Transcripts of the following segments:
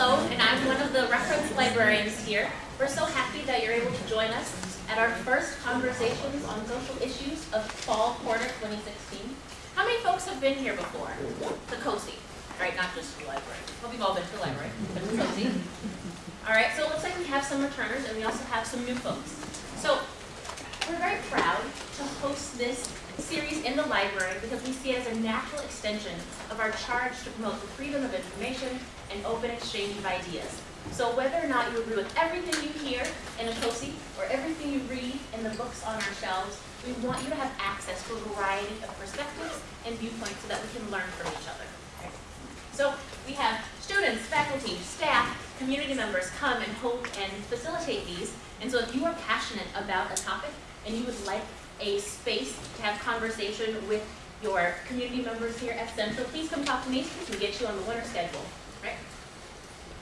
Flo, and I'm one of the reference librarians here. We're so happy that you're able to join us at our first Conversations on Social Issues of Fall Quarter 2016. How many folks have been here before? The COSI, right? Not just the library. Well, we've all been to the library, but the COSI. All right, so it looks like we have some returners, and we also have some new folks. So we're very proud to host this series in the library because we see it as a natural extension of our charge to promote the freedom of information and open exchange of ideas. So whether or not you agree with everything you hear in a COSI or everything you read in the books on our shelves, we want you to have access to a variety of perspectives and viewpoints so that we can learn from each other. So we have students, faculty, staff, community members come and hold and facilitate these. And so if you are passionate about a topic and you would like a space to have conversation with your community members here at Central, please come talk to me. so We can get you on the winter schedule, right?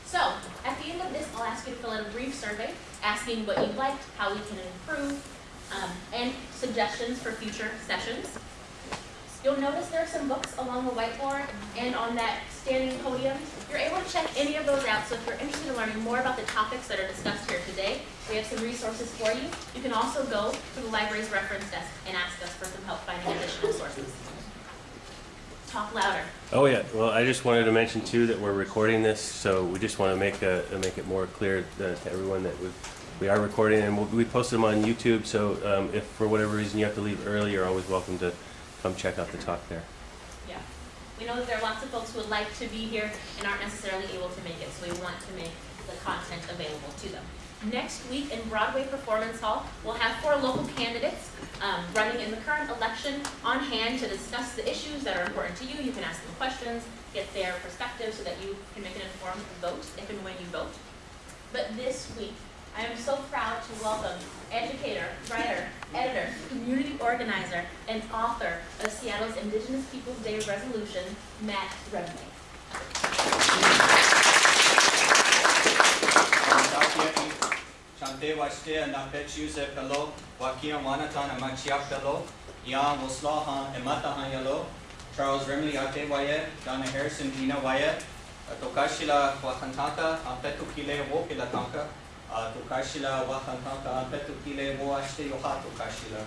So, at the end of this, I'll ask you to fill in a brief survey asking what you liked, how we can improve, um, and suggestions for future sessions. You'll notice there are some books along the whiteboard and on that standing podium. You're able to check any of those out, so if you're interested in learning more about the topics that are discussed here today, we have some resources for you. You can also go to the library's reference desk and ask us for some help finding additional sources. Talk louder. Oh yeah, well I just wanted to mention too that we're recording this, so we just want to make a, make it more clear to everyone that we we are recording and we'll, we posted them on YouTube. So um, if for whatever reason you have to leave early, you're always welcome to come check out the talk there. Yeah. We know that there are lots of folks who would like to be here and aren't necessarily able to make it, so we want to make the content available to them. Next week in Broadway Performance Hall, we'll have four local candidates um, running in the current election on hand to discuss the issues that are important to you. You can ask them questions, get their perspective so that you can make an informed vote if and when you vote. But this week, I am so proud to welcome educator, writer, editor, community organizer, and author of Seattle's Indigenous Peoples Day Resolution, Matt yalo, Charles Remle ate waye, Donna Harrison Dina waye, Tokashila Wakantaka, ampetu kile woashte yoha tokashila.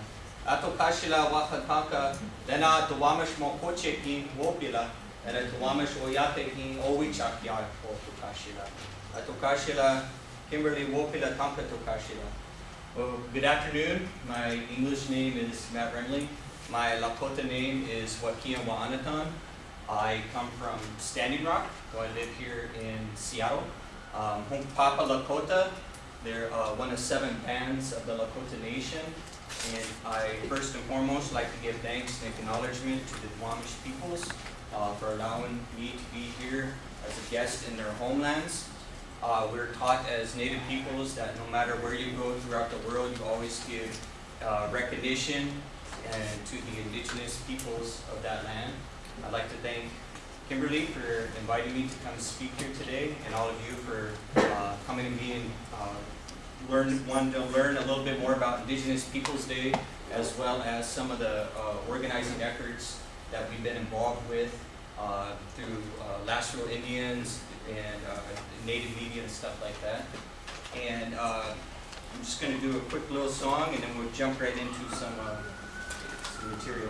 Atokashila wakantaka, dena tuwamish mo koche ki wopila, and tuwamish oyate ki owichak ya o tokashila. Atokashila Kimberly Wopila Tamka Tokashila. Well, good afternoon. My English name is Matt Remle. My Lakota name is Wakia Wa'anatan. I come from Standing Rock, so I live here in Seattle. Um, Papa Lakota, they're uh, one of seven bands of the Lakota Nation. And I first and foremost like to give thanks and acknowledgement to the Duwamish peoples uh, for allowing me to be here as a guest in their homelands. Uh, we're taught as Native peoples that no matter where you go throughout the world, you always give uh, recognition and to the indigenous peoples of that land. I'd like to thank Kimberly for inviting me to come speak here today, and all of you for uh, coming to me and uh, learn one to learn a little bit more about Indigenous Peoples Day, as well as some of the uh, organizing efforts that we've been involved with uh, through uh, Last Real Indians, and uh, native media and stuff like that. And uh, I'm just going to do a quick little song and then we'll jump right into some, uh, some material.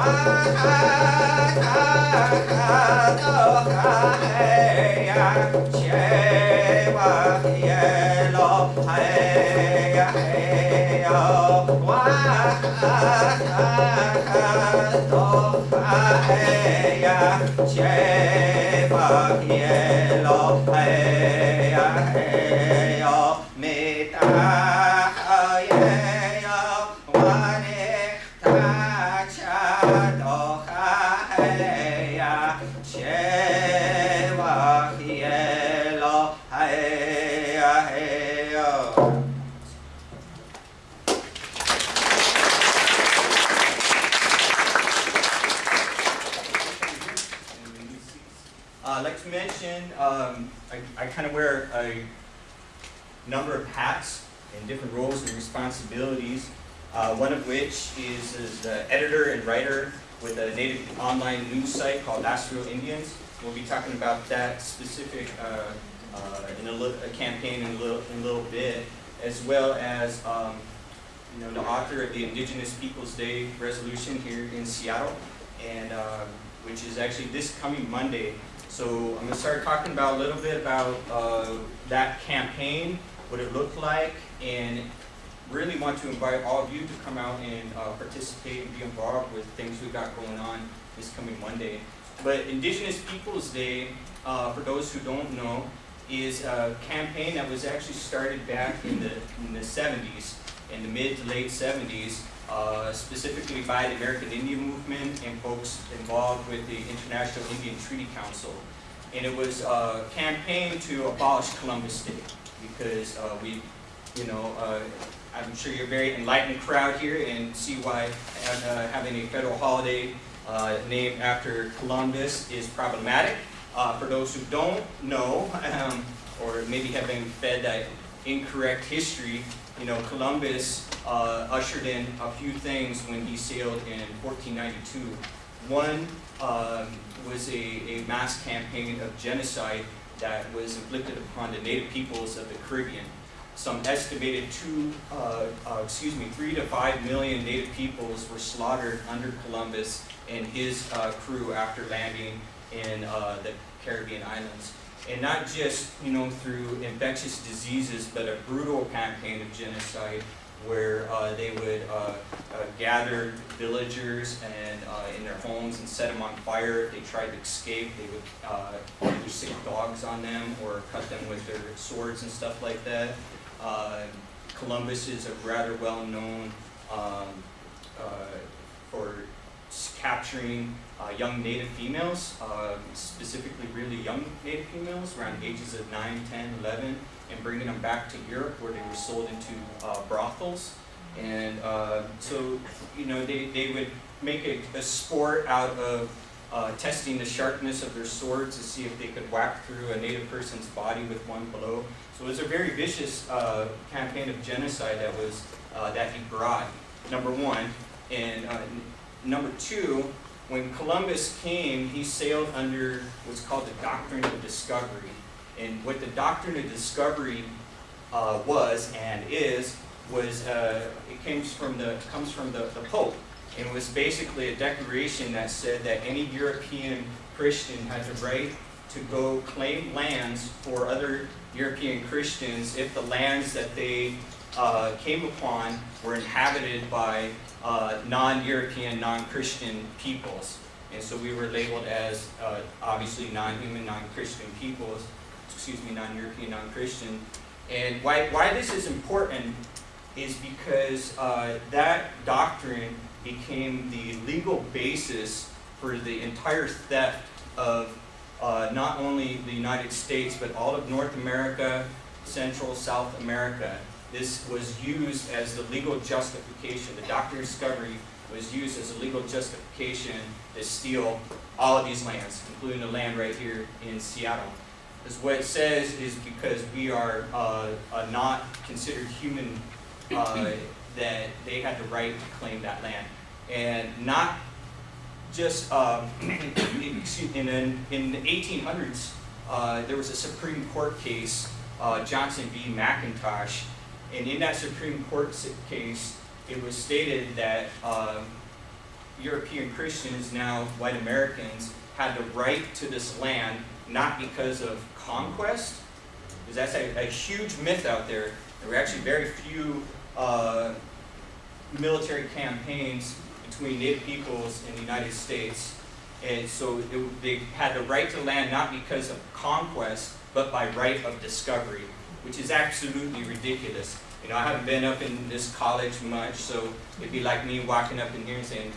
Uh, wear a number of hats and different roles and responsibilities. Uh, one of which is as the editor and writer with a native online news site called Last Real Indians. We'll be talking about that specific uh, uh, in a, a campaign in a little in a little bit, as well as um, you know the author of the Indigenous Peoples Day resolution here in Seattle, and uh, which is actually this coming Monday. So I'm going to start talking about a little bit about uh, that campaign, what it looked like, and really want to invite all of you to come out and uh, participate and be involved with things we've got going on this coming Monday. But Indigenous Peoples Day, uh, for those who don't know, is a campaign that was actually started back in the, in the 70s, in the mid to late 70s, uh, specifically by the American Indian Movement and folks involved with the International Indian Treaty Council. And it was a campaign to abolish Columbus Day because uh, we, you know, uh, I'm sure you're a very enlightened crowd here and see why uh, having a federal holiday uh, named after Columbus is problematic. For those who don't know, um, or maybe have been fed that incorrect history, you know, Columbus uh, ushered in a few things when he sailed in 1492. One um, was a, a mass campaign of genocide that was inflicted upon the native peoples of the Caribbean. Some estimated two, uh, uh, excuse me, three to five million native peoples were slaughtered under Columbus and his uh, crew after landing in uh, the Caribbean islands. And not just, you know, through infectious diseases, but a brutal campaign of genocide where uh, they would uh, uh, gather villagers and uh, in their homes and set them on fire. If they tried to escape, they would uh, either stick dogs on them or cut them with their swords and stuff like that. Columbus is a rather well-known um, for capturing uh, young native females, uh, specifically really young native females, around ages of 9, 10, 11, and bringing them back to Europe where they were sold into uh, brothels. And uh, so, you know, they, they would make a, a sport out of uh, testing the sharpness of their swords to see if they could whack through a native person's body with one blow. So it was a very vicious uh, campaign of genocide that was uh, that he brought. Number one, and uh, number two, when Columbus came, he sailed under what's called the doctrine of discovery. And what the doctrine of discovery uh, was and is was uh, it comes from the comes from the, the Pope, and it was basically a declaration that said that any European Christian had the right to go claim lands for other European Christians if the lands that they uh, came upon were inhabited by uh, non-European, non-Christian peoples. And so we were labeled as uh, obviously non-human, non-Christian peoples, excuse me, non-European, non-Christian. And why, why this is important is because uh, that doctrine became the legal basis for the entire theft of uh, not only the United States, but all of North America, Central, South America. This was used as the legal justification. The doctrine of discovery was used as a legal justification to steal all of these lands, including the land right here in Seattle. What it says is because we are uh, uh, not considered human, uh, that they had the right to claim that land. And not just, um, excuse, in, in, in the 1800s, uh, there was a Supreme Court case, uh, Johnson v. McIntosh, and in that Supreme Court case, it was stated that European Christians, now white Americans, had the right to this land not because of conquest, because that's a, a huge myth out there. There were actually very few uh, military campaigns between Native peoples in the United States. And so it, they had the right to land not because of conquest, but by right of discovery, which is absolutely ridiculous. You know, I haven't been up in this college much, so it'd be like me walking up in here and saying,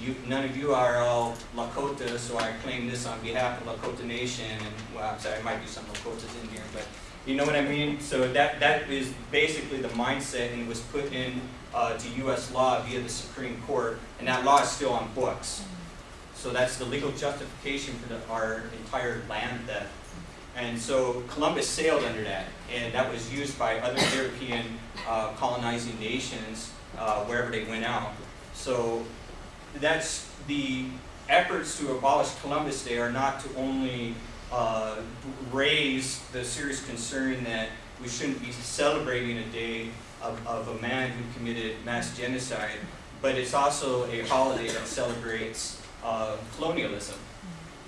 you, none of you are all Lakota, so I claim this on behalf of Lakota Nation, and, well, I'm sorry, there might be some Lakotas in here, but, you know what I mean? So that, that is basically the mindset, and it was put in, uh, to US law via the Supreme Court, and that law is still on books. So that's the legal justification for the, our entire land theft. And so Columbus sailed under that, and that was used by other European uh, colonizing nations uh, wherever they went out. So that's the efforts to abolish Columbus Day are not to only uh, raise the serious concern that we shouldn't be celebrating a day of, of a man who committed mass genocide, but it's also a holiday that celebrates uh, colonialism.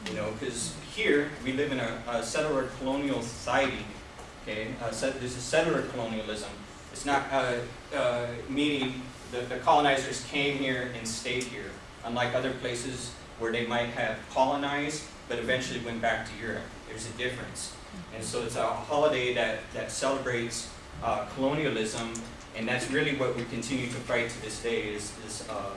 You know, because here we live in a, a settler colonial society. Okay, uh, this is settler colonialism. It's not uh, uh, meaning the, the colonizers came here and stayed here, unlike other places where they might have colonized but eventually went back to Europe. There's a difference. And so it's a holiday that, that celebrates uh, colonialism, and that's really what we continue to fight to this day is, is uh,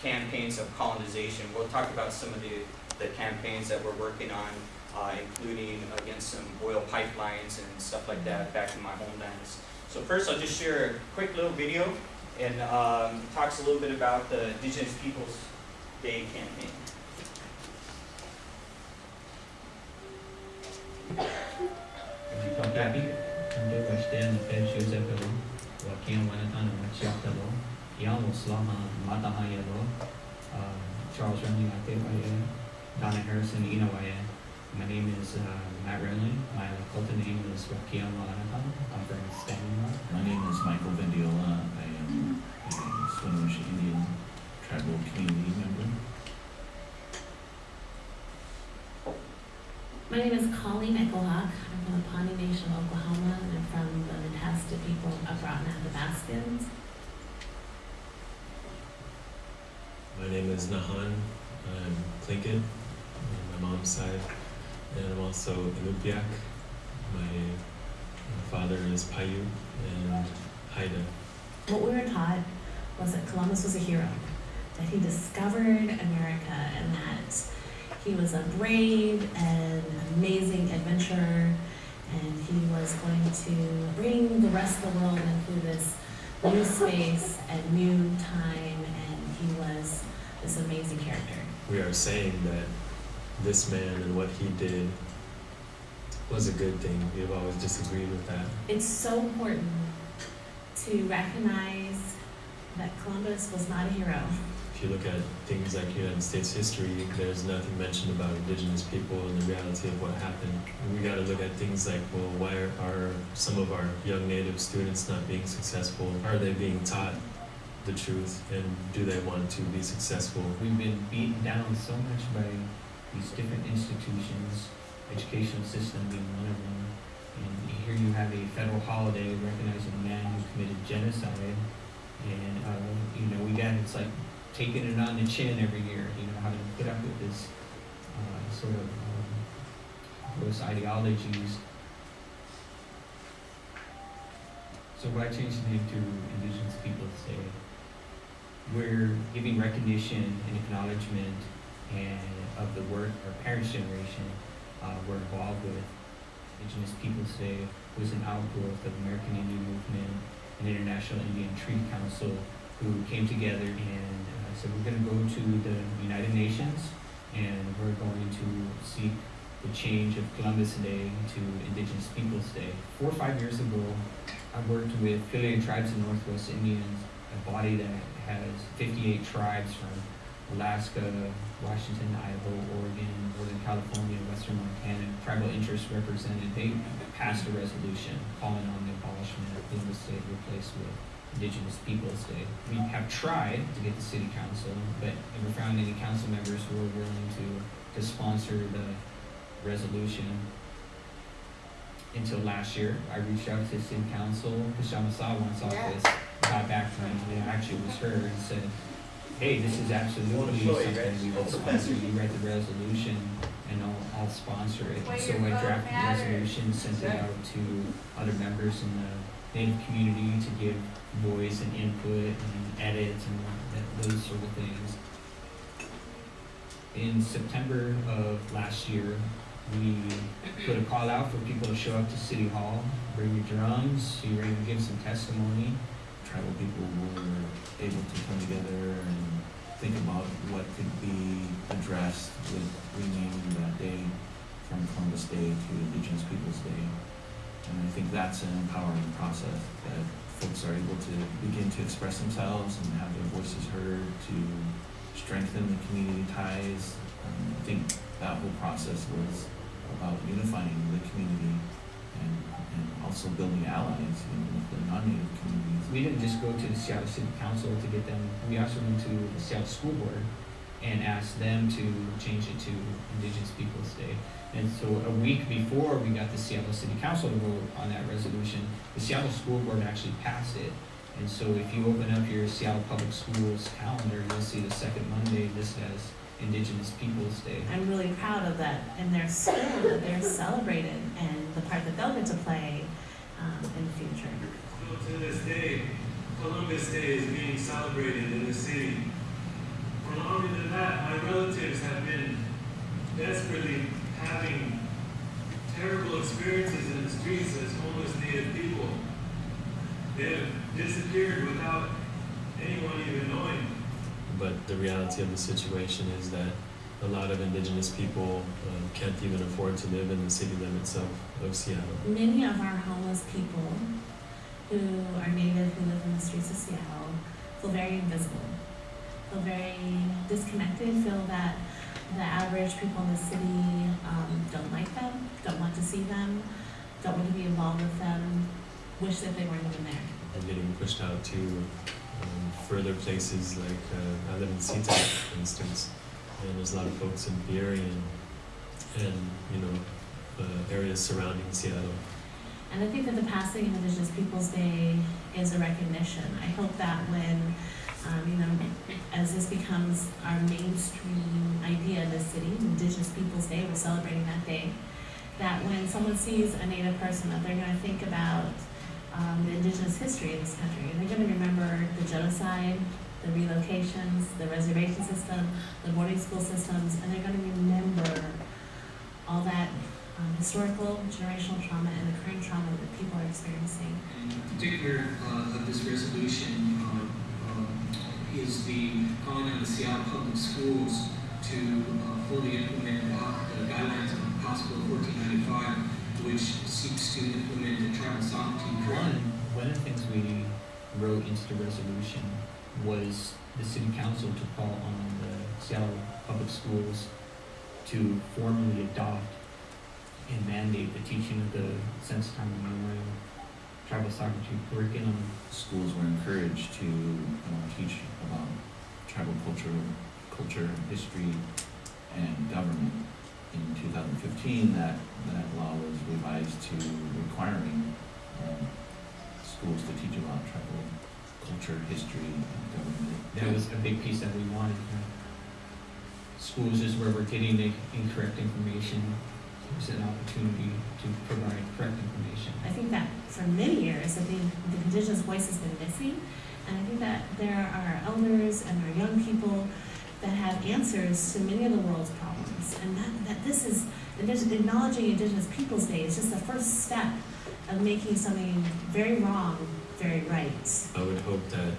campaigns of colonization. We'll talk about some of the, the campaigns that we're working on, uh, including against some oil pipelines and stuff like that back in my homelands. So first I'll just share a quick little video and um, talks a little bit about the Indigenous Peoples Day campaign. Kapi, Kande Washten, Fed Joseph Hello, Wakian Wanatan, Machiap Hello, Yamo Slama, Mataha Yellow, Charles Remle, Atewaye, Donna Harrison, Inawaye. My name is uh, Matt Remle. My Lakota name is Wakian Wanatan. I'm from Stanley. My name is Michael Vendiola. I am a Swinomish Indian tribal community member. My name is Colleen Echohawk. I'm from the Pawnee Nation of Oklahoma, and I'm from the Natasta people of Groton Athabascans. My name is Nahan. I'm Tlingit on my mom's side, and I'm also Inupiaq. My, my father is Paiute and Haida. What we were taught was that Columbus was a hero, that he discovered America, and that he was a brave and amazing adventurer, and he was going to bring the rest of the world into this new space and new time, and he was this amazing character. We are saying that this man and what he did was a good thing. We have always disagreed with that. It's so important to recognize that Columbus was not a hero. If you look at things like United States history, there's nothing mentioned about indigenous people and the reality of what happened. We got to look at things like, well, why are, are some of our young native students not being successful? Are they being taught the truth and do they want to be successful? We've been beaten down so much by these different institutions, educational system being one of them. And here you have a federal holiday recognizing a man who committed genocide. And, uh, you know, we got, it's like taking it on the chin every year, you know, having to put up with this, uh, sort of, um, gross ideologies. So why change the name to Indigenous Peoples Day? We're giving recognition and acknowledgement and of the work our parents' generation uh, were involved with. Indigenous Peoples Day was an outgrowth of American Indian Movement and International Indian Treaty Council who came together and said we're going to go to the United Nations and we're going to seek the change of Columbus Day to Indigenous Peoples Day. Four or five years ago, I worked with affiliated tribes in Northwest Indians, a body that has 58 tribes from Alaska, Washington, Idaho, Oregon, Northern California, Western Montana, tribal interests represented. They passed a resolution calling on the abolishment of Columbus Day replaced with Indigenous Peoples Day. We have tried to get the city council, but never found any council members who were willing to, to sponsor the resolution until last year. I reached out to city council, Kshama Sawant's office, got back from me, it actually was her, and said, hey, this is absolutely something we will sponsor. You read the resolution, and I'll, I'll sponsor it. Where So I drafted the resolution, sent it out to other members in the native community to give voice and input and edits and that, those sort of things. In September of last year, we put a call out for people to show up to City Hall, bring your drums, you're ready to give some testimony. Tribal people were able to come together and think about what could be addressed with renaming that day from Columbus Day to Indigenous Peoples' Day. And I think that's an empowering process that folks are able to begin to express themselves and have their voices heard to strengthen the community ties. Um, I think that whole process was about unifying the community and, and also building allies in the non-native communities. We didn't just go to the Seattle City Council to get them, we also went to the Seattle School Board and asked them to change it to Indigenous Peoples' Day. And so a week before we got the Seattle City Council to vote on that resolution, the Seattle School Board actually passed it. And so if you open up your Seattle Public Schools calendar, you'll see the second Monday listed as Indigenous Peoples' Day. I'm really proud of that and their school, that they're celebrated and the part that they'll get to play um, in the future. Still to this day, Columbus Day is being celebrated in the city. For longer than that, my relatives have been desperately having terrible experiences in the streets as homeless Native people. They have disappeared without anyone even knowing. But the reality of the situation is that a lot of indigenous people um, can't even afford to live in the city limits of, of Seattle. Many of our homeless people who are native, who live in the streets of Seattle, feel very invisible, feel very disconnected, feel that the average people in the city um, don't like them, don't want to see them, don't want to be involved with them, wish that they weren't even there. and getting pushed out to um, further places like uh, I live in SeaTac, for instance, and there's a lot of folks in Peoria and, and you know uh, areas surrounding Seattle. And I think that the passing of Indigenous Peoples' Day is a recognition. I hope that when, um, you know, as this becomes our mainstream idea in the city, Indigenous Peoples' Day, we're celebrating that day, that when someone sees a Native person, that they're going to think about um, the Indigenous history of this country. And They're going to remember the genocide, the relocations, the reservation system, the boarding school systems, and they're going to remember all that um, historical, generational trauma, and the current trauma that people are experiencing. In particular uh, of this resolution um, is the calling on the Seattle Public Schools to uh, fully implement the guidelines of Bill 1495, which seeks to implement the tribal sovereignty One, one of the things we wrote into the resolution was the city council to call on the Seattle Public Schools to formally adopt and mandate the teaching of the Since Time Immemorial Tribal Sovereignty curriculum. Schools were encouraged to uh, teach about tribal culture, culture, history, and government. In 2015, that, that law was revised to requiring um, schools to teach about tribal culture, history, and government. That was a big piece that we wanted. Schools is where we're getting the incorrect information there's an opportunity to provide correct information. I think that for many years, that the, the indigenous voice has been missing. And I think that there are elders and our young people that have answers to many of the world's problems. And that, that this is, acknowledging Indigenous Peoples Day is just the first step of making something very wrong, very right. I would hope that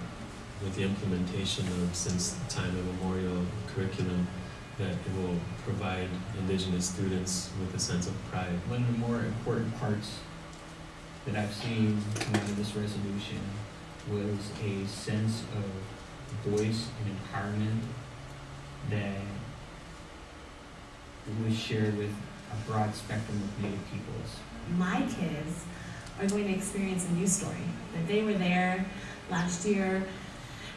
with the implementation of since the time immemorial curriculum, that it will provide Indigenous students with a sense of pride. One of the more important parts that I've seen in this resolution was a sense of voice and empowerment that was shared with a broad spectrum of Native peoples. my kids are going to experience a news story. That they were there last year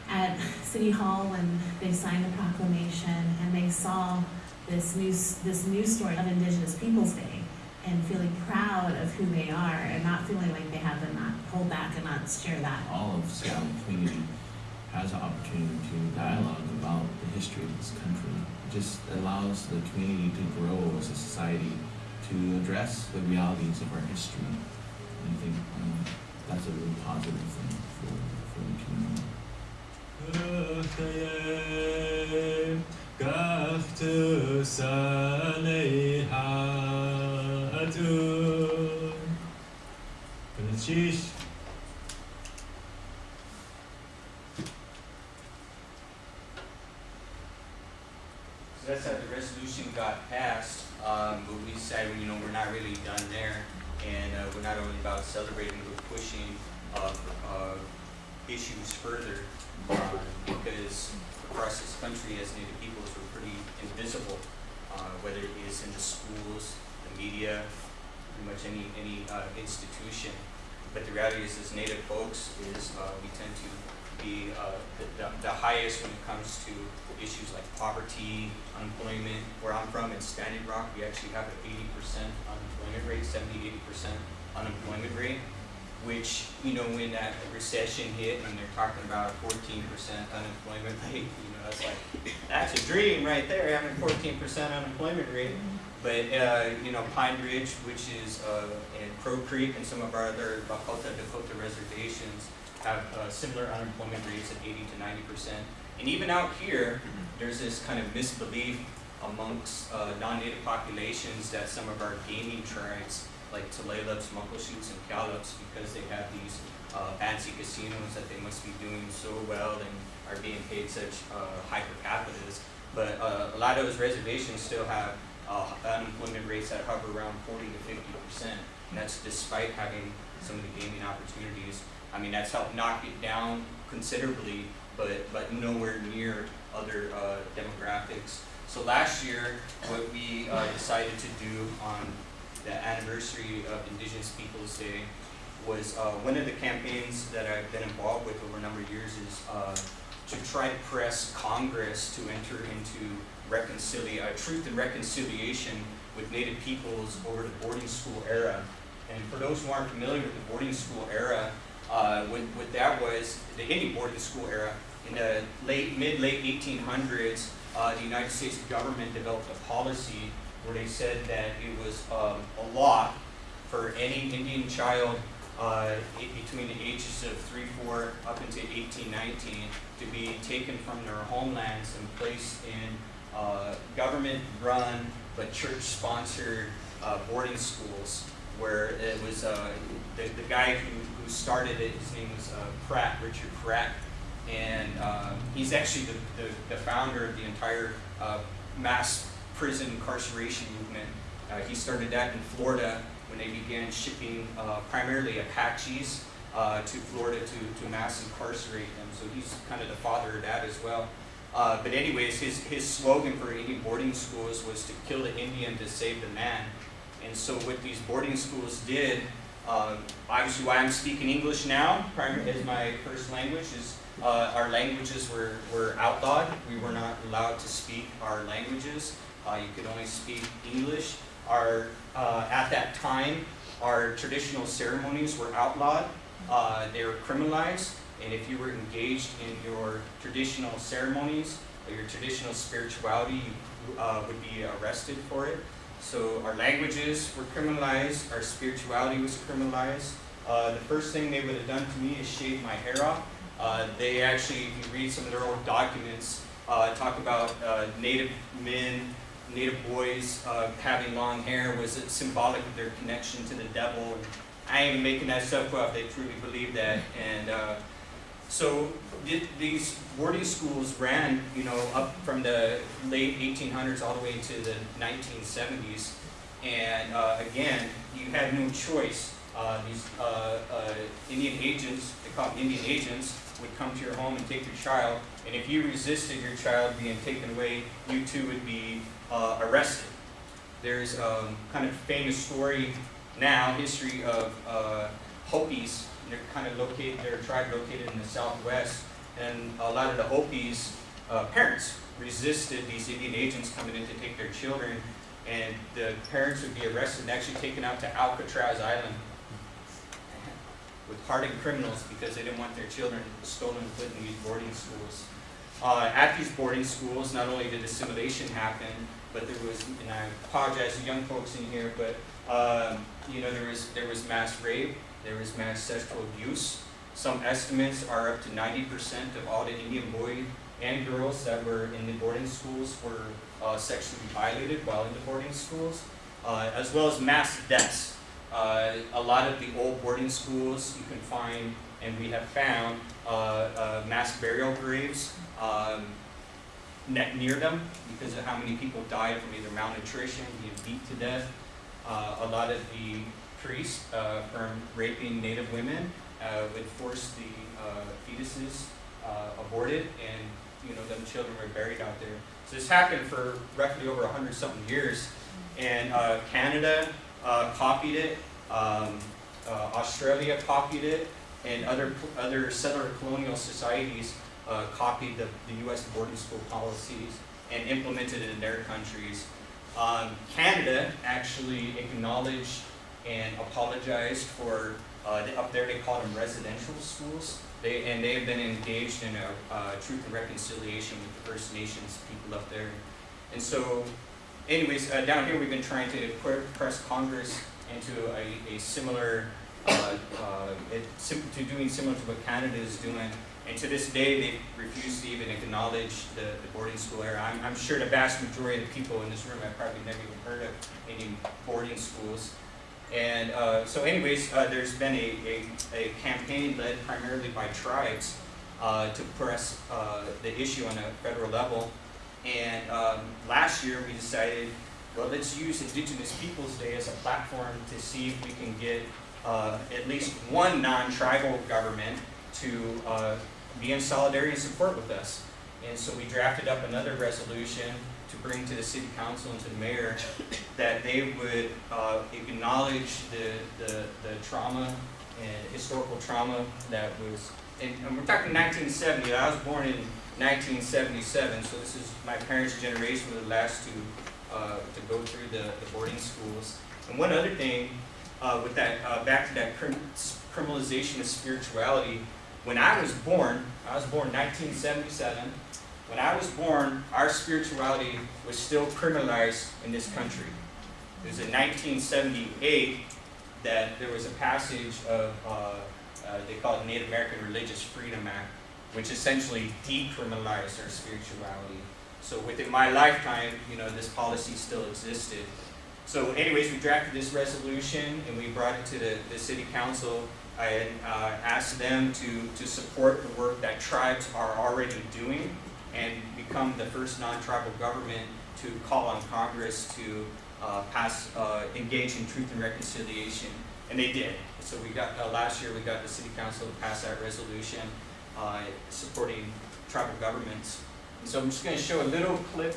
at City Hall when they signed the proclamation and they saw this news this news story of Indigenous Peoples Day and feeling proud of who they are and not feeling like they have to not hold back and not share that. all of Seattle community has an opportunity to dialogue about the history of this country. It just allows the community to grow as a society to address the realities of our history. And I think um, that's a really positive thing for, for the community. So that's how the resolution got passed, um, but we said, you know, we're not really done there. And, uh, we're not only about celebrating, but pushing, uh, uh, issues further. Uh, because across this country as Native peoples, we're pretty invisible, uh, whether it is in the schools, the media, pretty much any, any, uh, institution. But the reality is, as Native folks, is, uh, we tend to be, uh, the, the, the highest when it comes to issues like poverty, unemployment. Where I'm from in Standing Rock, we actually have an eighty percent unemployment rate, 70, 80 percent unemployment rate. Which, you know, when that recession hit and they're talking about a fourteen percent unemployment rate, you know, that's like, that's a dream right there, having a fourteen percent unemployment rate. But, uh, you know, Pine Ridge, which is, uh, and Crow Creek and some of our other Lakota, Dakota reservations have, uh, similar unemployment rates at eighty to ninety percent. And even out here, there's this kind of misbelief amongst uh, non-native populations that some of our gaming tribes, like Tulalips, Muckleshoots, and Cowlitz, because they have these uh, fancy casinos, that they must be doing so well and are being paid such uh, high per capitas. But uh, a lot of those reservations still have uh, unemployment rates that hover around 40 to 50 percent, and that's despite having some of the gaming opportunities. I mean, that's helped knock it down considerably, but, but nowhere near other uh, demographics. So last year, what we uh, decided to do on the anniversary of Indigenous Peoples Day was uh, one of the campaigns that I've been involved with over a number of years is uh, to try to press Congress to enter into reconcilia- uh, truth and reconciliation with Native peoples over the boarding school era. And for those who aren't familiar with the boarding school era, uh, what, what that was, the Indian boarding school era, in the late, mid-late 1800s, uh, the United States government developed a policy where they said that it was um, a law for any Indian child uh, between the ages of three, four, up into 18, 19, to be taken from their homelands and placed in uh, government-run but church-sponsored uh, boarding schools where it was uh, the, the guy who, who started it, his name was uh, Pratt, Richard Pratt, and uh, he's actually the, the, the founder of the entire mass prison incarceration movement. Uh, he started that in Florida when they began shipping uh, primarily Apaches uh, to Florida to, to mass incarcerate them. So he's kind of the father of that as well. Uh, but anyways, his, his slogan for Indian boarding schools was to kill the Indian to save the man. And so what these boarding schools did, uh, obviously why I'm speaking English now, as my first language, is uh, our languages were, were outlawed. We were not allowed to speak our languages. Uh, you could only speak English. Our, uh, at that time, our traditional ceremonies were outlawed. Uh, they were criminalized. And if you were engaged in your traditional ceremonies or your traditional spirituality, you uh, would be arrested for it. So our languages were criminalized, our spirituality was criminalized. Uh, the first thing they would have done to me is shave my hair off. Uh, they actually, if you read some of their old documents, uh, talk about Native men, Native boys uh, having long hair was symbolic of their connection to the devil. I am making that stuff up. They truly believe that. And uh, so th- these boarding schools ran, you know, up from the late 1800s all the way to the 1970s. And uh, again, you had no choice. Uh, these uh, uh, Indian agents, they call them Indian agents, would come to your home and take your child. And if you resisted your child being taken away, you too would be uh, arrested. There's um, kind of famous story now, history of uh, Hopis. They're kind of located, they're tribe located in the southwest, and a lot of the Hopis' uh, parents resisted these Indian agents coming in to take their children, and the parents would be arrested and actually taken out to Alcatraz Island with hardened criminals because they didn't want their children stolen and put in these boarding schools. Uh, at these boarding schools, not only did assimilation happen, but there was, and I apologize to young folks in here, but um, you know there was there was mass rape, there was mass sexual abuse. Some estimates are up to 90% of all the Indian boys and girls that were in the boarding schools were uh, sexually violated while in the boarding schools, uh, as well as mass deaths. Uh, a lot of the old boarding schools you can find, and we have found, uh, uh, mass burial graves um, ne- near them because of how many people died from either malnutrition, being beat to death. Uh, a lot of the priests uh, from raping Native women uh, would force the uh, fetuses aborted, and you know them children were buried out there. So this happened for roughly over hundred something years, and Canada copied it, um, uh, Australia copied it, and other other settler colonial societies uh, copied the, the U.S. boarding school policies and implemented it in their countries. Um, Canada actually acknowledged and apologized for, uh, up there they call them residential schools. They, and they have been engaged in a uh, truth and reconciliation with the First Nations people up there. And so, anyways, uh, down here we've been trying to press Congress into a, a similar, uh, uh, it, to doing similar to what Canada is doing. And to this day, they refuse to even acknowledge the, the boarding school era. I'm, I'm sure the vast majority of the people in this room have probably never even heard of any boarding schools. And uh, so anyways, uh, there's been a, a, a campaign led primarily by tribes uh, to press uh, the issue on a federal level. And um, last year we decided, well, let's use Indigenous Peoples Day as a platform to see if we can get uh, at least one non-tribal government to uh, be in solidarity and support with us. And so we drafted up another resolution to bring to the city council and to the mayor that they would uh, acknowledge the, the, the trauma and historical trauma that was, and, and we're talking 1970, I was born in 1977, so this is my parents' generation were the last to, uh, to go through the, the boarding schools. And one other thing, uh, with that, uh, back to that criminalization of spirituality, when I was born, I was born 1977. When I was born, our spirituality was still criminalized in this country. It was in 1978 that there was a passage of, uh, uh, they call it Native American Religious Freedom Act, which essentially decriminalized our spirituality. So within my lifetime, you know, this policy still existed. So anyways, we drafted this resolution and we brought it to the, the city council. I uh, asked them to, to support the work that tribes are already doing and become the first non-tribal government to call on Congress to uh, pass, uh, engage in truth and reconciliation. And they did. So we got, uh, last year we got the city council to pass that resolution uh, supporting tribal governments. And so I'm just gonna show a little clip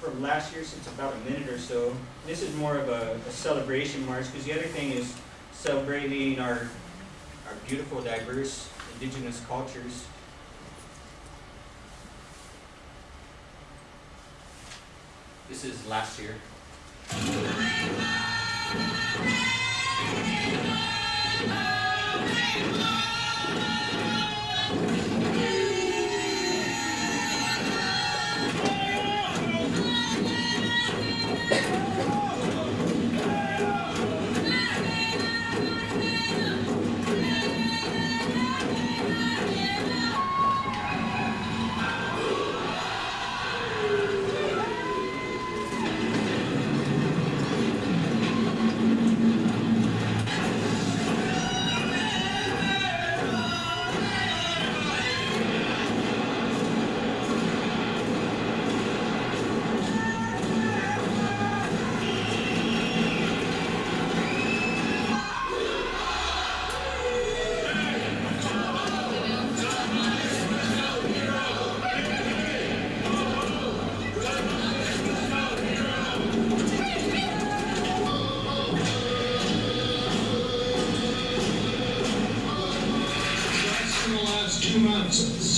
from last year, since about a minute or so. This is more of a, a celebration march, because the other thing is celebrating our, our beautiful, diverse indigenous cultures. This is last year.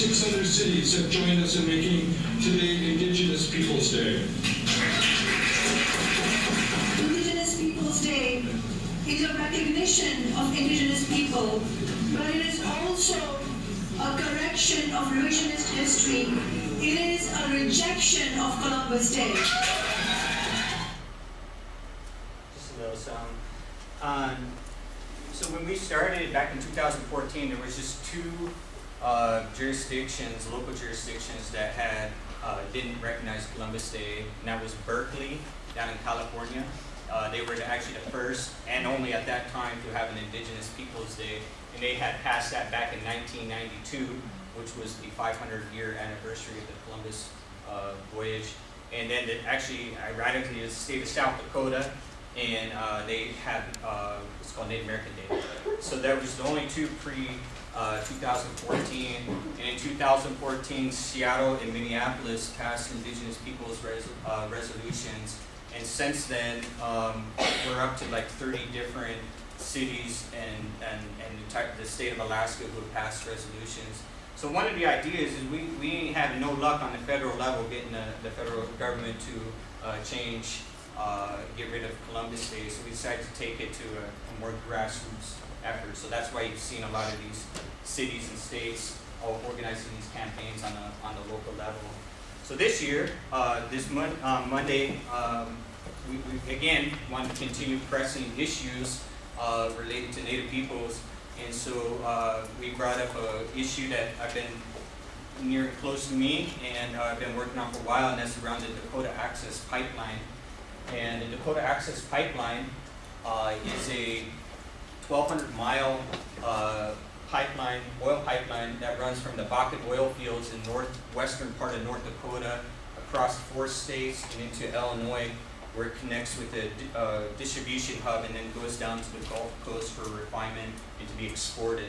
Six other cities have joined us in making today Indigenous Peoples' Day. Indigenous Peoples' Day is a recognition of Indigenous people, but it is also a correction of revisionist history. It is a rejection of Columbus Day. Just a little song. Um, so when we started back in 2014, there was just two uh, jurisdictions, local jurisdictions that had uh, didn't recognize Columbus Day, and that was Berkeley down in California. Uh, they were actually the first and only at that time to have an Indigenous Peoples Day, and they had passed that back in 1992, which was the 500 year anniversary of the Columbus uh, voyage. And then it actually, ironically, is the state of South Dakota, and uh, they had uh, what's called Native American Day. So that was the only two pre uh, 2014. And in 2014, Seattle and Minneapolis passed Indigenous Peoples res- uh, resolutions. And since then, um, we're up to like 30 different cities and, and, and the, type, the state of Alaska who have passed resolutions. So one of the ideas is we, we had no luck on the federal level getting the, the federal government to uh, change, uh, get rid of Columbus Day. So we decided to take it to a, a more grassroots effort. So that's why you've seen a lot of these cities and states all organizing these campaigns on the, on the local level. So this year, uh, this mon- um, Monday, um, we, we again want to continue pressing issues uh, related to Native peoples. And so uh, we brought up an issue that I've been near and close to me and uh, I've been working on for a while, and that's around the Dakota Access Pipeline. And the Dakota Access Pipeline uh, is a 1,200 mile uh, pipeline, oil pipeline that runs from the Bakken oil fields in northwestern part of North Dakota across four states and into Illinois, where it connects with di- uh, distribution hub and then goes down to the Gulf Coast for refinement and to be exported.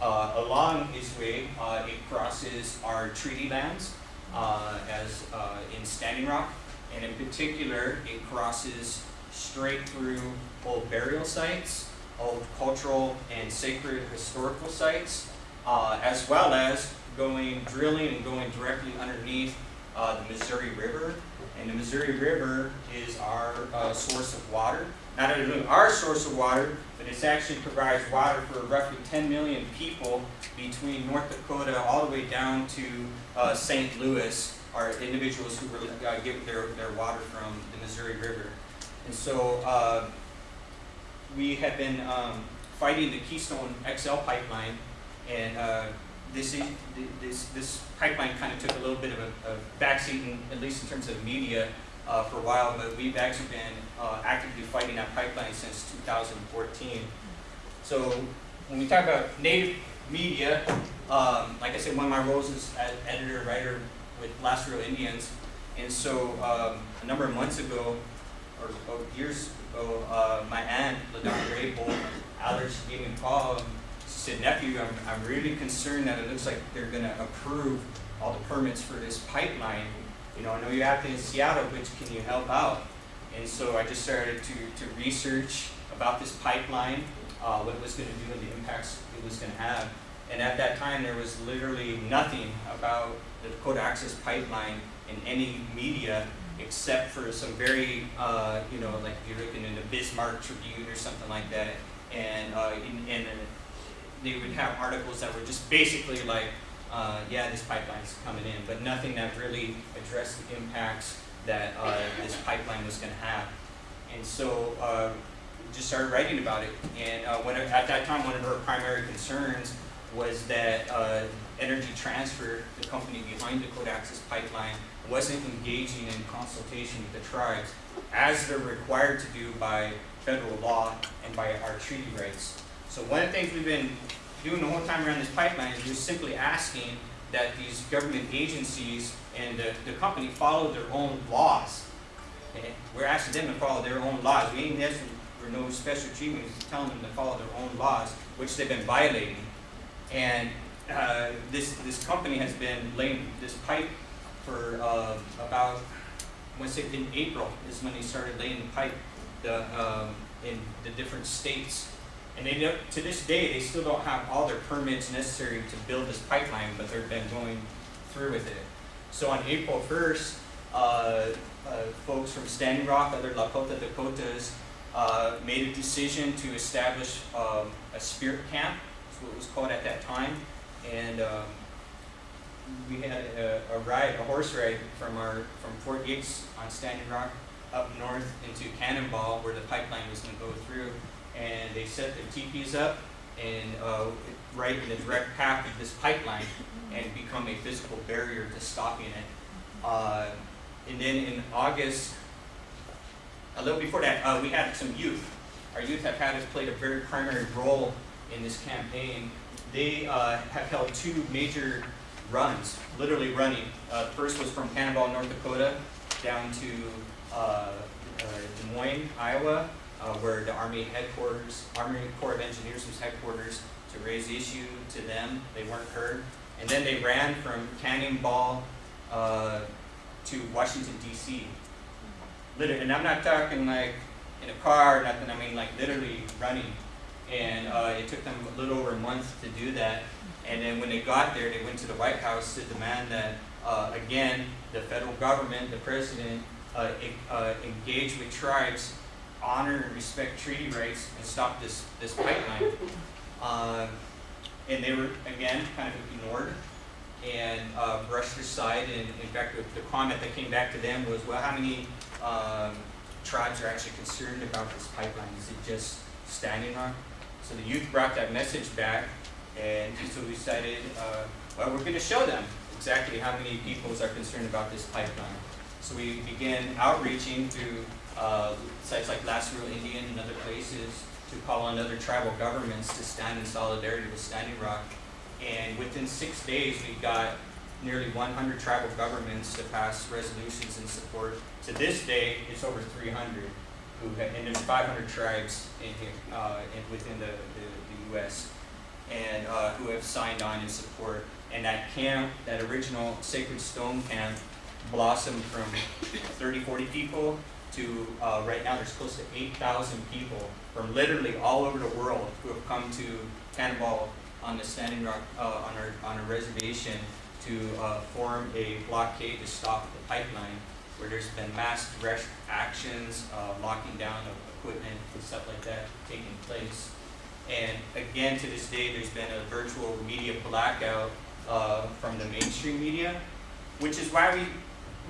Uh, along its way, uh, it crosses our treaty lands uh, as uh, in Standing Rock, and in particular, it crosses straight through old burial sites, old cultural and sacred historical sites, uh, as well as going drilling and going directly underneath uh, the Missouri River. And the Missouri River is our uh, source of water. Not only our source of water, but it actually provides water for roughly 10 million people between North Dakota all the way down to uh, St. Louis, are individuals who uh, get their, their water from the Missouri River. And so uh, we have been um, fighting the Keystone XL pipeline, and uh, this, is- this, this pipeline kind of took a little bit of a, a backseat, in, at least in terms of media, uh, for a while, but we've actually been uh, actively fighting that pipeline since 2014. So when we talk about native media, um, like I said, one of my roles is as editor, writer with Last Real Indians. And so um, a number of months ago, or, or years ago, uh, my aunt, LaDonna Rabel, Allers, gave me a call. and said, nephew, I'm, I'm really concerned that it looks like they're gonna approve all the permits for this pipeline. You know, I know you're acting in Seattle, but can you help out? And so I just started to, to research about this pipeline, uh, what it was gonna do and the impacts it was gonna have. And at that time, there was literally nothing about the Dakota Access Pipeline in any media except for some very, uh, you know, like if you're looking in the Bismarck Tribune or something like that. And, uh, in, and uh, they would have articles that were just basically like, uh, yeah, this pipeline's coming in, but nothing that really addressed the impacts that uh, this pipeline was going to have. And so uh, just started writing about it. And uh, when, at that time, one of her primary concerns was that uh, Energy Transfer, the company behind the Access Pipeline, wasn't engaging in consultation with the tribes as they're required to do by federal law and by our treaty rights. So one of the things we've been doing the whole time around this pipeline is just simply asking that these government agencies and the, the company follow their own laws. We're asking them to follow their own laws. We ain't asking for no special treatment, we're telling them to follow their own laws, which they've been violating. And uh, this, this company has been laying this pipe for uh, about, to say in April is when they started laying the pipe the, um, in the different states. And they to this day, they still don't have all their permits necessary to build this pipeline, but they've been going through with it. So on April first, uh, uh, folks from Standing Rock, other Lakota Dakotas, uh, made a decision to establish um, a spirit camp, that's what it was called at that time. And um, we had a, a ride, a horse ride from our, from Fort Yates on Standing Rock up north into Cannonball where the pipeline was gonna go through. And they set their teepees up and, uh, right in the direct path of this pipeline and become a physical barrier to stopping it. Uh, and then in August, a little before that, uh, we had some youth. Our youth have had us played a very primary role in this campaign. They uh, have held two major runs, literally running. Uh, first was from Cannonball, North Dakota, down to uh, uh, Des Moines, Iowa, uh, where the Army headquarters, Army Corps of Engineers was headquarters to raise the issue to them. They weren't heard. And then they ran from Cannonball uh, to Washington, D.C. Literally, and I'm not talking like in a car or nothing, I mean like literally running. And it took them a little over a month to do that. And then when they got there, they went to the White House to demand that, uh, again, the federal government, the president, uh, uh, engage with tribes, honor and respect treaty rights, and stop this, this pipeline. Uh, and they were, again, kind of ignored and uh, brushed aside. And in fact, the, the comment that came back to them was, well, how many um, tribes are actually concerned about this pipeline? Is it just Standing Rock? So the youth brought that message back, and so we decided, uh, well, we're going to show them exactly how many peoples are concerned about this pipeline. So we began outreaching to uh, sites like Last Real Indian and other places to call on other tribal governments to stand in solidarity with Standing Rock. And within six days, we got nearly 100 tribal governments to pass resolutions in support. To this day, it's over 300 who and there's 500 tribes in here, uh, in, within the, the, the U.S. and uh, who have signed on in support. And that camp, that original Sacred Stone camp, blossomed from 30, 40 people to uh, right now there's close to 8,000 people from literally all over the world who have come to Cannonball on the Standing Rock, uh, on our, on a reservation to uh, form a blockade to stop the pipeline where there's been mass direct actions, uh, locking down of equipment and stuff like that taking place. And again, to this day, there's been a virtual media blackout uh, from the mainstream media, which is why we,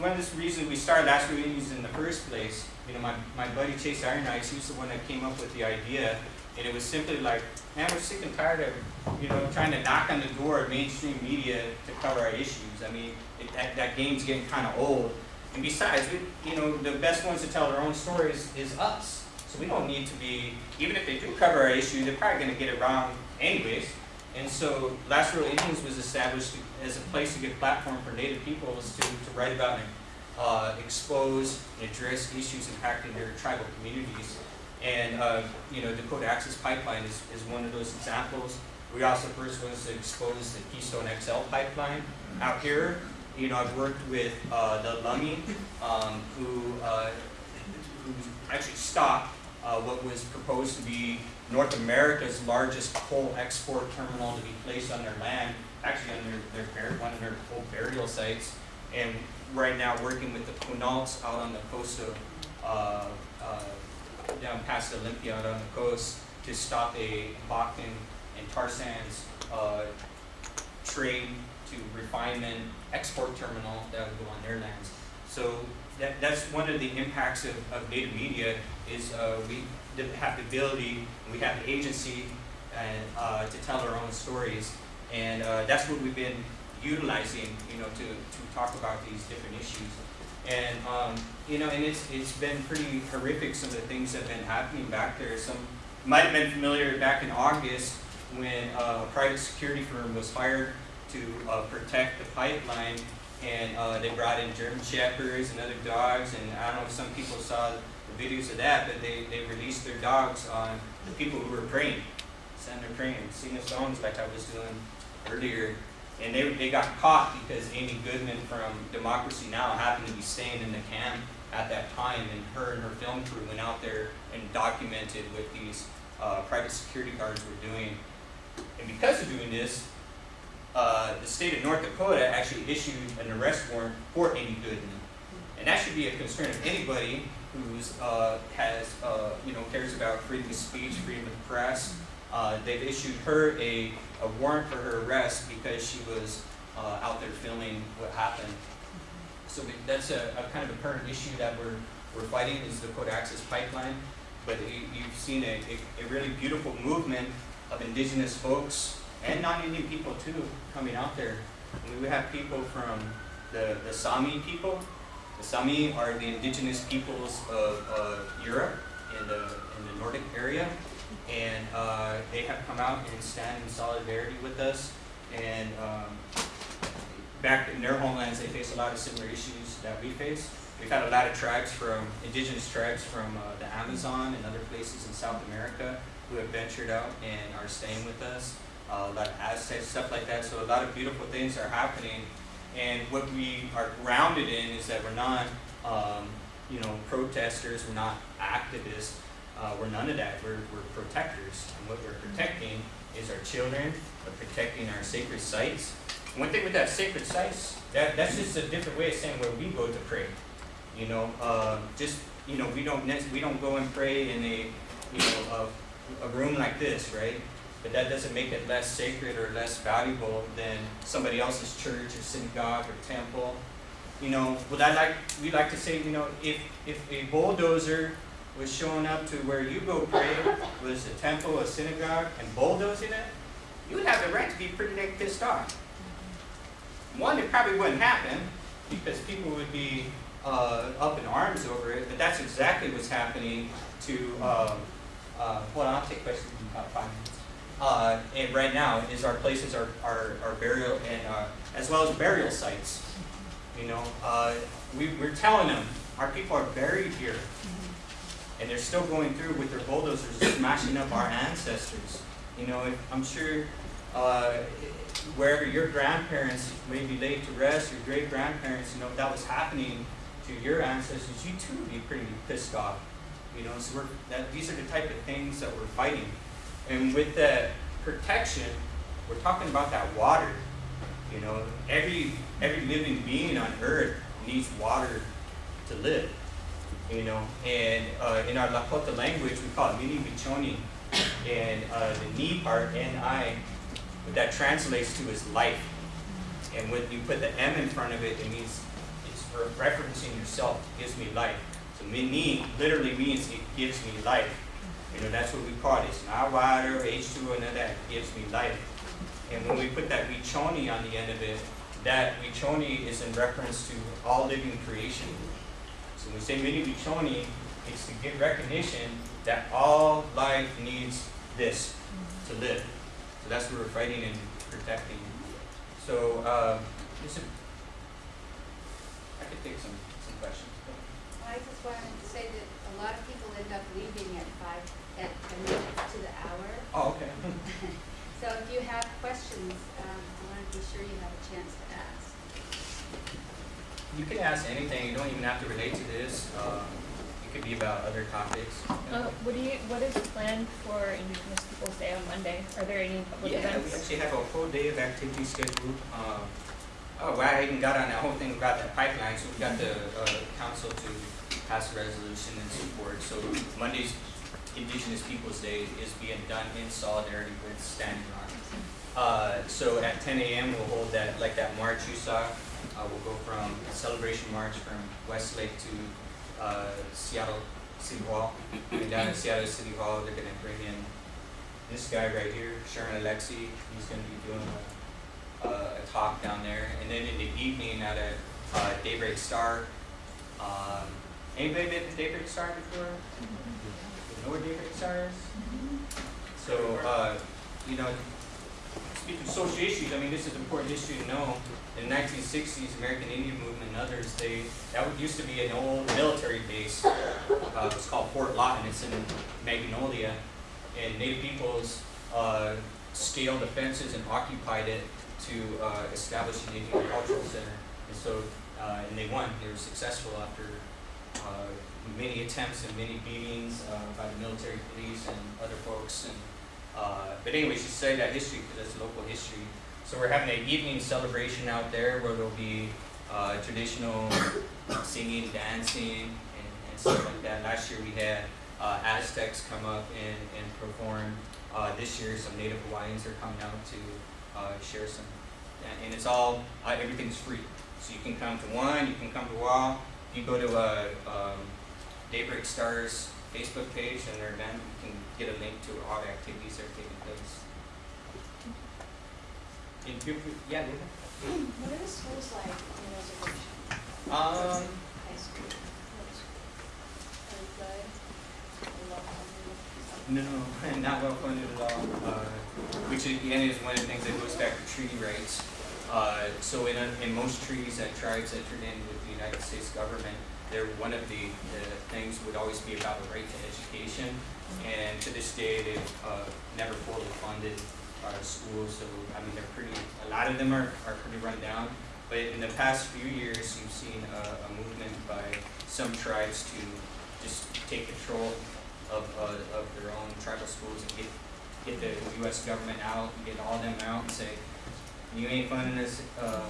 one of the reasons we started Last Real Indians in the first place. You know, my, my buddy Chase Iron Eyes, he's the one that came up with the idea, and it was simply like, man, we're sick and tired of, you know, trying to knock on the door of mainstream media to cover our issues. I mean, it, that, that game's getting kind of old. And besides, we, you know, the best ones to tell their own stories is us. So we don't need to be, even if they do cover our issue, they're probably going to get it wrong anyways. And so Last Real Indians was established as a place to get platform for Native peoples to, to write about and uh, expose and address issues impacting their tribal communities. And, uh, you know, Dakota Access Pipeline is, is one of those examples. We also first was to expose the Keystone XL pipeline out here. You know, I've worked with uh, the Lummi, um, who, uh, who actually stopped uh, what was proposed to be North America's largest coal export terminal to be placed on their land, actually on their, their one of their coal burial sites. And right now, working with the Quinaults out on the coast of, uh, uh, down past Olympia out on the coast to stop a Bakken and tar sands uh, trade to refinement export terminal that would go on their lands. So that, that's one of the impacts of, of native media is uh, we have the ability, we have the agency and, uh, to tell our own stories. And uh, that's what we've been utilizing, you know, to, to talk about these different issues. And, um, you know, and it's, it's been pretty horrific, some of the things that have been happening back there. Some might have been familiar back in August when uh, a private security firm was hired to uh, protect the pipeline and uh, they brought in German Shepherds and other dogs and I don't know if some people saw the videos of that but they, they released their dogs on the people who were praying, send their praying, singing songs like I was doing earlier and they, they got caught because Amy Goodman from Democracy Now! happened to be staying in the camp at that time and her and her film crew went out there and documented what these uh, private security guards were doing. And because of doing this, uh, the state of North Dakota actually issued an arrest warrant for Amy Goodman. And that should be a concern of anybody who's, uh, has, uh, you know, cares about freedom of speech, freedom of the press. Uh, they've issued her a, a warrant for her arrest because she was, uh, out there filming what happened. So that's a, a kind of a current issue that we're, we're fighting is Dakota access pipeline. But you, you've seen a, a, a really beautiful movement of indigenous folks and non-Indian people too coming out there. I mean, we have people from the, the Sami people. The Sami are the indigenous peoples of, Europe in the, in the Nordic area. And, uh, they have come out and stand in solidarity with us. And, um, back in their homelands, they face a lot of similar issues that we face. We've had a lot of tribes from, indigenous tribes from uh, the Amazon and other places in South America who have ventured out and are staying with us. Uh, a lot of Aztecs, stuff like that. So a lot of beautiful things are happening. And what we are grounded in is that we're not, um, you know, protesters, we're not activists, uh, we're none of that. We're, we're protectors. And what we're protecting is our children, we're protecting our sacred sites. One thing with that sacred sites, that, that's just a different way of saying where we go to pray. You know, uh, just, you know, we don't, we don't go and pray in a, you know, a, a room like this, right? But that doesn't make it less sacred or less valuable than somebody else's church or synagogue or temple. You know, would I like, we like to say, you know, if, if a bulldozer was showing up to where you go pray, was a temple, a synagogue, and bulldozing it, you would have the right to be pretty pissed off. One, it probably wouldn't happen because people would be uh, up in arms over it, but that's exactly what's happening to, uh, uh, hold on, I'll take questions in about five minutes. Uh, and right now is our places, our, our, our burial and, uh, as well as burial sites. You know, uh, we, we're telling them, our people are buried here. And they're still going through with their bulldozers smashing up our ancestors. You know, I'm sure, uh, wherever your grandparents may be laid to rest, your great grandparents, you know, if that was happening to your ancestors, you too would be pretty pissed off. You know, so we're, that, these are the type of things that we're fighting. And with that protection, we're talking about that water. You know, every, every living being on earth needs water to live. You know, and uh, in our Lakota language, we call it mini bichoni. And uh, the ni part, N-I, what that translates to is life. And when you put the M in front of it, it means it's referencing yourself, gives me life. So mini literally means it gives me life. You know, that's what we call this. Not water, H2O, and that. Gives me life. And when we put that wichoni on the end of it, that wichoni is in reference to all living creation. So when we say mini wichoni, it's to give recognition that all life needs this to live. So that's what we're fighting and protecting. So, uh, is, I could take some, some questions. I just wanted to say that a lot of people end up leaving at five, at ten minutes to the hour. Oh, okay. So if you have questions, um, I want to be sure you have a chance to ask. You can ask anything, you don't even have to relate to this, um, it could be about other topics. Uh, what do you, what is planned for Indigenous Peoples' Day on Monday? Are there any public Yeah, we actually have a full day of activity scheduled. Uh, oh, well, I even got on that whole thing about that pipeline, so we got the, uh, council to pass a resolution and support. So Monday's Indigenous Peoples' Day is being done in solidarity with Standing Rock. Uh, so at ten AM, we'll hold that, like that march you saw, uh, we'll go from a celebration march from Westlake to, uh, Seattle City Hall. And down at Seattle City Hall, they're gonna bring in this guy right here, Sherman Alexie, he's gonna be doing a, a, talk down there. And then in the evening at a, uh, Daybreak Star, um, anybody been to Daybreak Star before? Know Daybreak Star is? So, uh, you know, speaking of social issues, I mean, this is important history to know. In the nineteen sixties, American Indian Movement and others, they, that used to be an old military base. Uh, it's called Fort Lawton, it's in Magnolia. And Native peoples, uh, scaled the fences and occupied it to, uh, establish an Indian cultural center. And so, uh, and they won, they were successful after, uh, many attempts and many beatings uh, by the military police and other folks. And, uh, but anyway, she studied that history because that's local history. So we're having an evening celebration out there where there'll be uh, traditional singing, dancing, and, and stuff like that. Last year we had uh, Aztecs come up and, and perform. Uh, this year, some Native Hawaiians are coming out to uh, share some, and, it's all everything's free. So you can come to one, you can come to all. You go to uh, um, Daybreak Stars Facebook page and their event, you can get a link to all the activities that are taking place. And feel free- yeah, go ahead. What are the schools like on the reservation? Um, High school, middle school? Are they good? Are they well funded? No, not well funded at all. Uh, which again is one of the things that goes back to treaty rights. Uh, so in, a, in most treaties that tribes entered in with the United States government, there one of the, the things would always be about the right to education. And to this day, they've uh, never fully funded our schools. So I mean, they're pretty. A lot of them are, are pretty run down. But in the past few years, you've seen a, a movement by some tribes to just take control of, uh, of their own tribal schools and get, get the US government out, and get all them out and say, you ain't funding us, uh,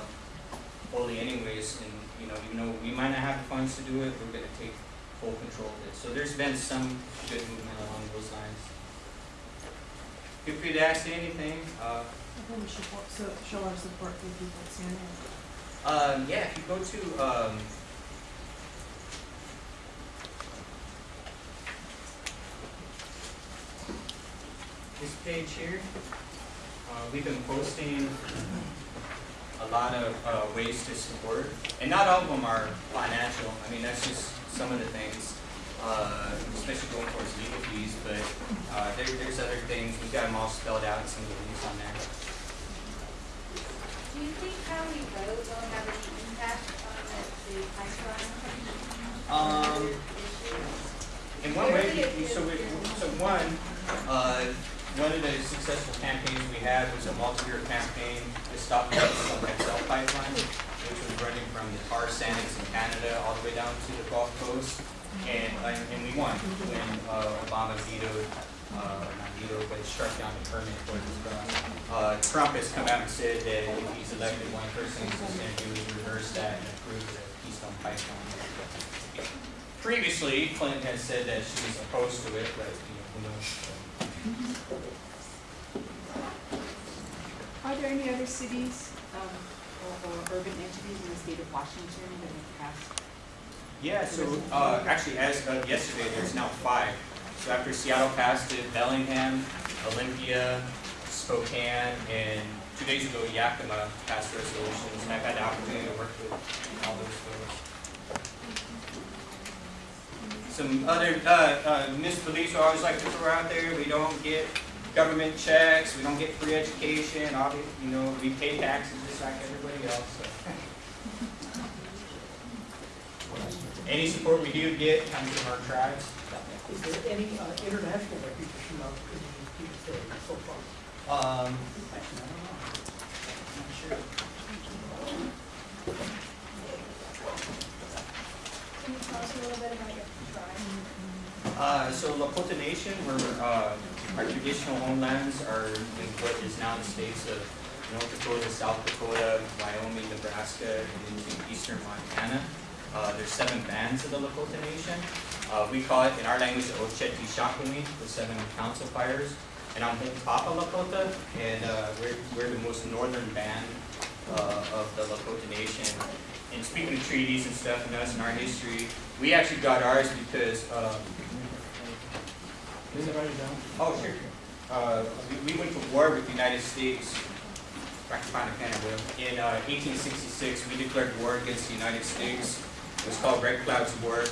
fully anyways, and, you know, even though we might not have the funds to do it, we're gonna take full control of it. So there's been some good movement along those lines. Feel free to ask anything, uh, I think we should so show our support for people CNN. um, yeah, if you go to, um, this page here, uh, we've been posting a lot of, uh, ways to support, and not all of them are financial, I mean, that's just some of the things, uh, especially going towards legal fees, but, uh, there, there's other things, we've got them all spelled out in some of the links on there. Do you think how we vote will have any impact on the, the pipeline? Um, In one way, so we, so one, uh, one of the successful campaigns we had was a multi-year campaign to stop the XL pipeline, which was running from the tar sands in Canada all the way down to the Gulf Coast. And, and we won when, uh, Obama vetoed, uh, not vetoed, but struck down the permit for this. Uh, Trump has come out and said that if he's elected, one person he's gonna do is reverse that and approve the Keystone pipeline. Previously, Clinton has said that she was opposed to it, but, you know, who knows? Are there any other cities, um, or, or urban entities in the state of Washington that have passed? Yeah, so, uh, actually, as of yesterday, there's now five. So after Seattle passed it, Bellingham, Olympia, Spokane, and two days ago, Yakima passed resolutions, and I've had the opportunity to work with all those folks. Some other, uh, uh, municipalities I always like to throw out there, we don't get government checks, we don't get free education, obvi, you know, we pay taxes just like everybody else, so. Any support we do get comes from our tribes. Is there any uh, international recognition of Indigenous Peoples Day so far? Um, actually, I don't know. I'm not sure. Can you tell us a little bit about your tribe? Uh, so Lakota Nation, we're, uh, our traditional homelands are in what is now the states of North Dakota, South Dakota, Wyoming, Nebraska, and into eastern Montana. Uh, there's seven bands of the Lakota Nation. Uh, we call it, in our language, Oceti Sakowin, the seven council fires. And I'm Papa Lakota, and, uh, we're, we're the most northern band, uh, of the Lakota Nation. And speaking of treaties and stuff and us and our history, we actually got ours because, um, is it already down? Oh, sure. Uh, we, we went to war with the United States. In, uh, eighteen sixty-six, we declared war against the United States. It was called Red Cloud's War,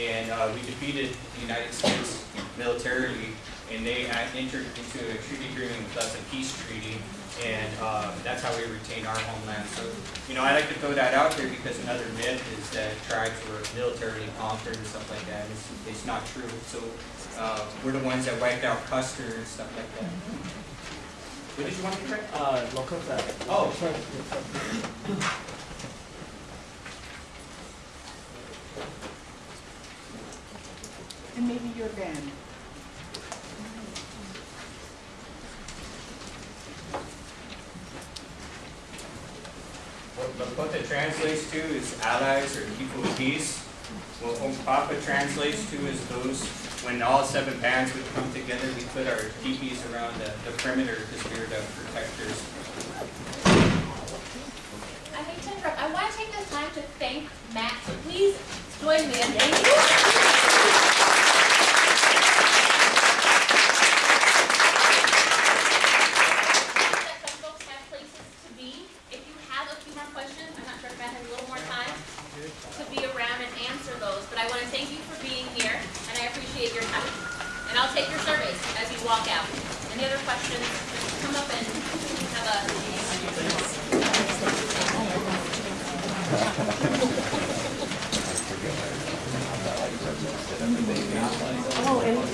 and, uh, we defeated the United States militarily, and they uh, entered into a treaty agreement with us, a peace treaty, and, uh, that's how we retain our homeland. So, you know, I like to throw that out there because another myth is that tribes were militarily conquered and stuff like that. It's, it's not true. So, uh, we're the ones that wiped out Custer and stuff like that. What did you want to correct? Uh, Lakota. Oh. What that translates to is allies or people of peace. What Hunkpapa translates to is those, when all seven bands would come together, we put our teepees around the, the perimeter because we were the protectors. I hate to interrupt. I want to take this time to thank Matt. So please join me in thanking